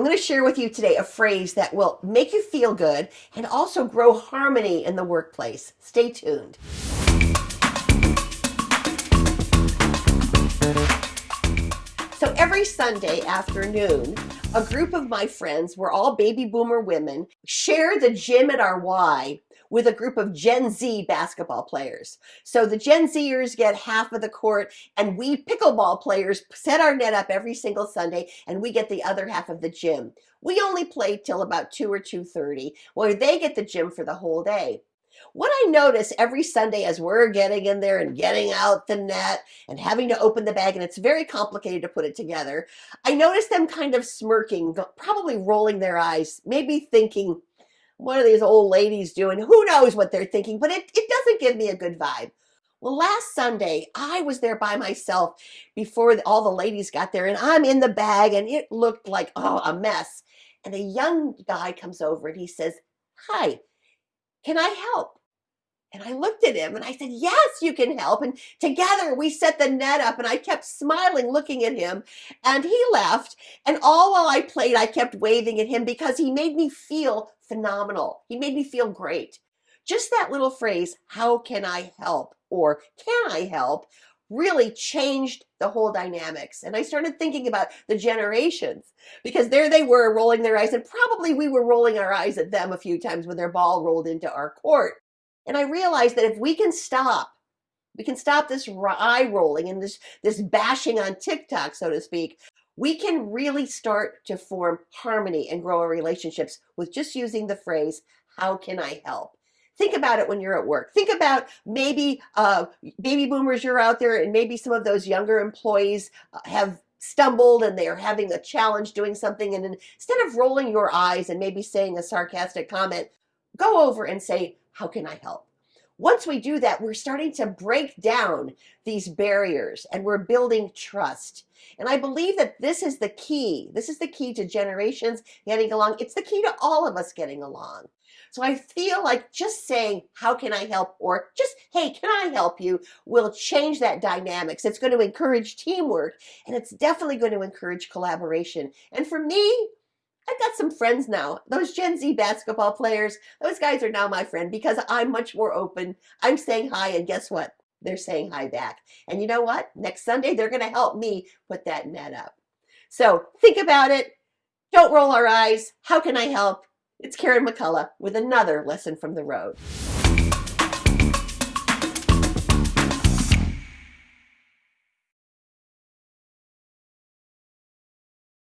I'm going to share with you today a phrase that will make you feel good and also grow harmony in the workplace. Stay tuned. So every Sunday afternoon, a group of my friends, we're all baby boomer women, share the gym at our Y with a group of Gen Z basketball players. So the Gen Zers get half of the court and we pickleball players set our net up every single Sunday and we get the other half of the gym. We only play till about 2 or 2.30 where they get the gym for the whole day. What I notice every Sunday as we're getting in there and getting out the net and having to open the bag, and it's very complicated to put it together, I notice them kind of smirking, probably rolling their eyes, maybe thinking, what are these old ladies doing? Who knows what they're thinking, but it, it doesn't give me a good vibe. Well, last Sunday, I was there by myself before all the ladies got there, and I'm in the bag, and it looked like, oh, a mess. And a young guy comes over and he says, Hi, can I help? And I looked at him and I said, yes, you can help. And together we set the net up and I kept smiling, looking at him and he left. And all while I played, I kept waving at him because he made me feel phenomenal. He made me feel great. Just that little phrase, how can I help? Or can I help? really changed the whole dynamics. And I started thinking about the generations because there they were rolling their eyes and probably we were rolling our eyes at them a few times when their ball rolled into our court. And I realized that if we can stop, we can stop this eye rolling and this, this bashing on TikTok, so to speak, we can really start to form harmony and grow our relationships with just using the phrase, how can I help? Think about it when you're at work. Think about maybe uh, baby boomers you're out there and maybe some of those younger employees uh, have stumbled and they're having a challenge doing something and instead of rolling your eyes and maybe saying a sarcastic comment, go over and say, how can I help? Once we do that, we're starting to break down these barriers and we're building trust. And I believe that this is the key. This is the key to generations getting along. It's the key to all of us getting along. So I feel like just saying, how can I help? Or just, hey, can I help you? will change that dynamics. It's going to encourage teamwork and it's definitely going to encourage collaboration. And for me, I've got some friends now. Those Gen Z basketball players, those guys are now my friend because I'm much more open. I'm saying hi, and guess what? They're saying hi back. And you know what? Next Sunday, they're going to help me put that net up. So think about it. Don't roll our eyes. How can I help? It's Karen McCullough with another lesson from the road.